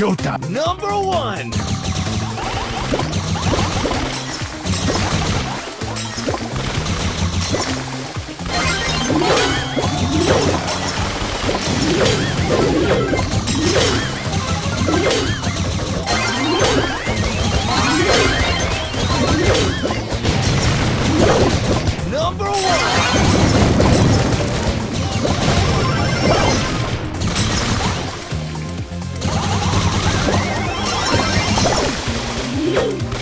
showtime. Number one. Number one. Woo!